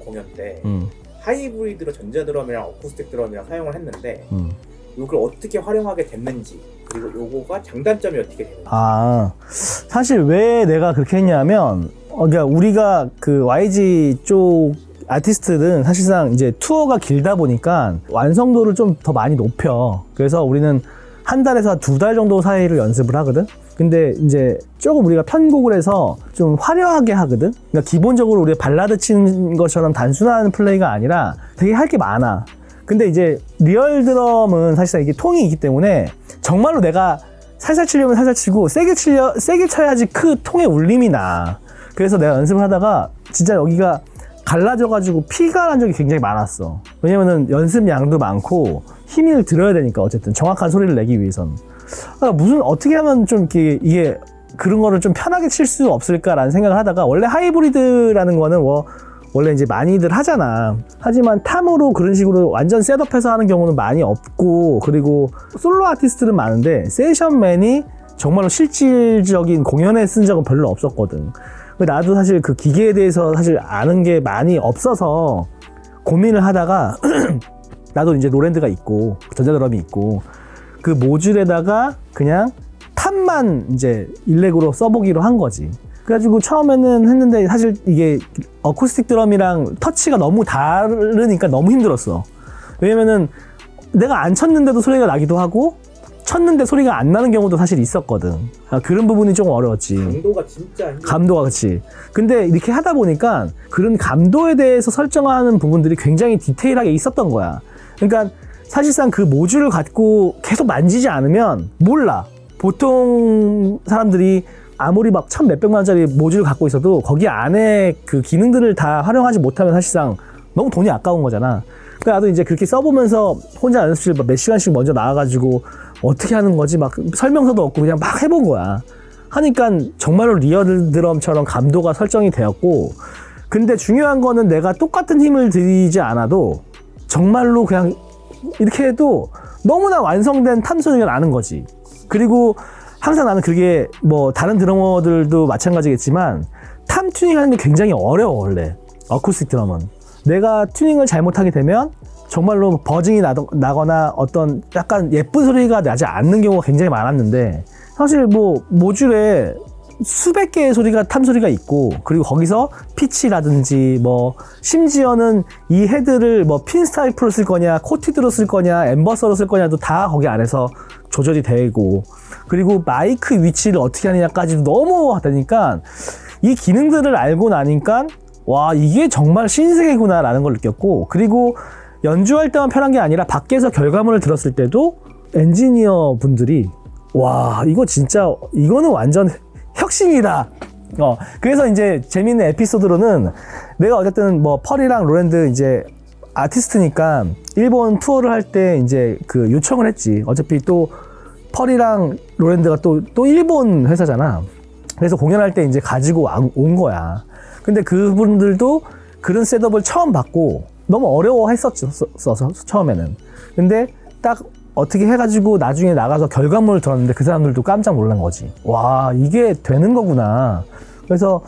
공연 때 음, 하이브리드로 전자드럼이랑 어쿠스틱 드럼이랑 사용을 했는데 음. 이걸 어떻게 활용하게 됐는지 그리고 요거가 장단점이 어떻게 되는지 아 사실 왜 내가 그렇게 했냐면 어, 그러니까 우리가 그 YG 쪽 아티스트는 사실상 이제 투어가 길다 보니까 완성도를 좀 더 많이 높여. 그래서 우리는 한 달에서 두 달 정도 사이를 연습을 하거든? 근데 이제 조금 우리가 편곡을 해서 좀 화려하게 하거든? 그러니까 기본적으로 우리가 발라드 치는 것처럼 단순한 플레이가 아니라 되게 할 게 많아. 근데 이제 리얼 드럼은 사실상 이게 통이 있기 때문에 정말로 내가 살살 치려면 살살 치고 세게 치려 세게 쳐야지 그 통의 울림이 나. 그래서 내가 연습을 하다가 진짜 여기가 갈라져가지고 피가 난 적이 굉장히 많았어. 왜냐면은 연습 양도 많고 힘을 들어야 되니까 어쨌든 정확한 소리를 내기 위해선. 아, 무슨 어떻게 하면 좀 이렇게 이게 그런 거를 좀 편하게 칠 수 없을까라는 생각을 하다가 원래 하이브리드라는 거는 뭐 원래 이제 많이들 하잖아. 하지만 탐으로 그런 식으로 완전 셋업해서 하는 경우는 많이 없고 그리고 솔로 아티스트는 많은데 세션맨이 정말로 실질적인 공연에 쓴 적은 별로 없었거든. 나도 사실 그 기계에 대해서 사실 아는 게 많이 없어서 고민을 하다가 나도 이제 노랜드가 있고 전자드럼이 있고 그 모듈에다가 그냥 탑만 이제 일렉으로 써보기로 한 거지. 그래가지고 처음에는 했는데 사실 이게 어쿠스틱 드럼이랑 터치가 너무 다르니까 너무 힘들었어. 왜냐면은 내가 안 쳤는데도 소리가 나기도 하고 쳤는데 소리가 안 나는 경우도 사실 있었거든. 아, 그런 부분이 좀 어려웠지. 강도가 진짜. 감도가 그치. 근데 이렇게 하다 보니까 그런 감도에 대해서 설정하는 부분들이 굉장히 디테일하게 있었던 거야. 그러니까 사실상 그 모듈을 갖고 계속 만지지 않으면 몰라. 보통 사람들이 아무리 막 천 몇백만 원짜리 모듈을 갖고 있어도 거기 안에 그 기능들을 다 활용하지 못하면 사실상 너무 돈이 아까운 거잖아. 그러니까 나도 이제 그렇게 써보면서 혼자 연습실 몇 시간씩 먼저 나와가지고 어떻게 하는 거지 막 설명서도 없고 그냥 막 해본 거야. 하니까 정말로 리얼 드럼처럼 감도가 설정이 되었고 근데 중요한 거는 내가 똑같은 힘을 들이지 않아도 정말로 그냥 이렇게 해도 너무나 완성된 tom 소리가 나는 거지. 그리고 항상 나는 그게 뭐 다른 드러머들도 마찬가지겠지만 tom 튜닝 하는 게 굉장히 어려워 원래 어쿠스틱 드럼은 내가 튜닝을 잘못하게 되면 정말로 buzzing이 나거나 어떤 약간 예쁜 소리가 나지 않는 경우가 굉장히 많았는데 사실 뭐 모듈에 수백 개의 소리가 tom 소리가 있고 그리고 거기서 피치라든지 뭐 심지어는 이 헤드를 뭐 핀스타이프로 쓸 거냐 코티드로 쓸 거냐 엠버서로 쓸 거냐도 다 거기 안에서 조절이 되고 그리고 마이크 위치를 어떻게 하느냐까지도 너무 하다니까 이 기능들을 알고 나니까 와 이게 정말 신세계구나 라는 걸 느꼈고 그리고 연주할 때만 편한 게 아니라 밖에서 결과물을 들었을 때도 엔지니어 분들이 와 이거 진짜 이거는 완전 혁신이다. 어 그래서 이제 재밌는 에피소드로는 내가 어쨌든 뭐 펄이랑 로랜드 이제 아티스트니까 일본 투어를 할 때 이제 그 요청을 했지. 어차피 또 펄이랑 로랜드가 또 또 일본 회사잖아. 그래서 공연할 때 이제 가지고 와- 온 거야. 근데 그분들도 그런 setup을 처음 받고 너무 어려워했었어 처음에는. 근데 딱 어떻게 해가지고 나중에 나가서 결과물을 들었는데 그 사람들도 깜짝 놀란 거지. 와 이게 되는 거구나. 그래서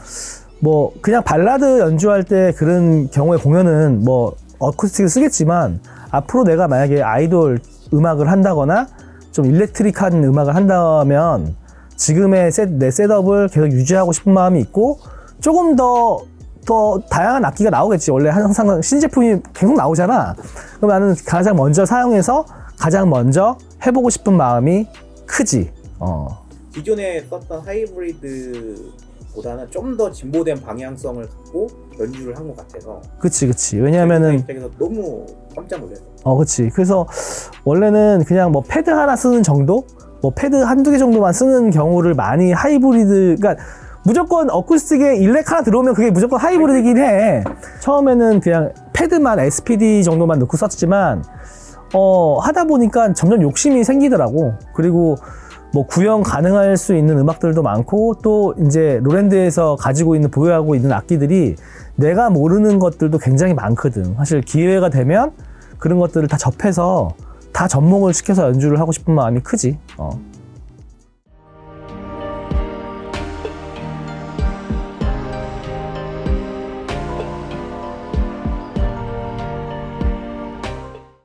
뭐 그냥 발라드 연주할 때 그런 경우에 공연은 뭐 어쿠스틱을 쓰겠지만 앞으로 내가 만약에 아이돌 음악을 한다거나 좀 일렉트릭한 음악을 한다면 지금의 셋, 내 셋업을 계속 유지하고 싶은 마음이 있고 조금 더, 더 다양한 악기가 나오겠지. 원래 항상 신제품이 계속 나오잖아. 그럼 나는 가장 먼저 사용해서 가장 먼저 해보고 싶은 마음이 크지. 어. 기존에 썼던 하이브리드보다는 좀 더 진보된 방향성을 갖고 연주를 한 것 같아서 그치, 그치. 왜냐면은, 입장에서 너무 깜짝 놀랐어요. 어, 그치. 그래서 원래는 그냥 뭐 패드 하나 쓰는 정도? 뭐 패드 한두 개 정도만 쓰는 경우를 많이 하이브리드, 그러니까 무조건 어쿠스틱에 일렉 하나 들어오면 그게 무조건 하이브리드긴 해. 처음에는 그냥 패드만 SPD 정도만 넣고 썼지만, 어, 하다 보니까 점점 욕심이 생기더라고. 그리고 뭐 구형 가능할 수 있는 음악들도 많고 또 이제 로랜드에서 가지고 있는 보유하고 있는 악기들이 내가 모르는 것들도 굉장히 많거든. 사실 기회가 되면 그런 것들을 다 접해서 다 접목을 시켜서 연주를 하고 싶은 마음이 크지. 어.